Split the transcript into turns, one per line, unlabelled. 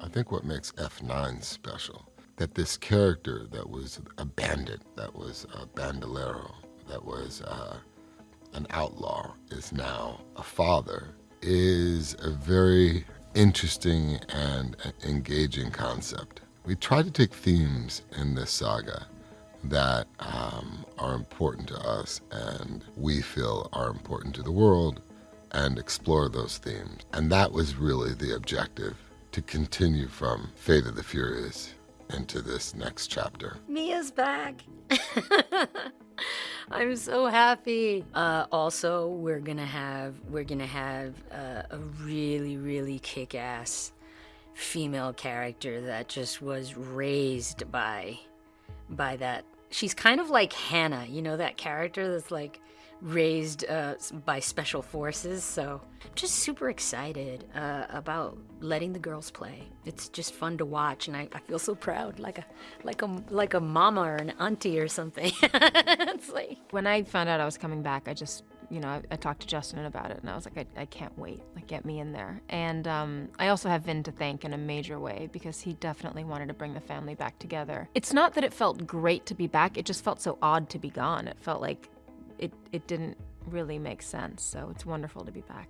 I think what makes F9 special, that this character that was a bandit, that was a bandolero, that was uh, an outlaw, is now a father, is a very interesting and engaging concept. We try to take themes in this saga that um, are important to us and we feel are important to the world and explore those themes. And that was really the objective to continue from Fate of the Furious into this next chapter.
Mia's back. I'm so happy. Uh, also, we're gonna have we're gonna have uh, a really really kick-ass female character that just was raised by by that. She's kind of like Hanna, you know that character that's like raised uh, by special forces. So just super excited uh, about letting the girls play. It's just fun to watch, and I, I feel so proud, like a like a like a mama or an auntie or something. it's like
when I found out I was coming back, I just you know, I, I, talked to Justin about it, and I was like, I, I can't wait. Like, get me in there. And um, I also have Vin to thank in a major way because he definitely wanted to bring the family back together. It's not that it felt great to be back; it just felt so odd to be gone. It felt like it it didn't really make sense. So it's wonderful to be back.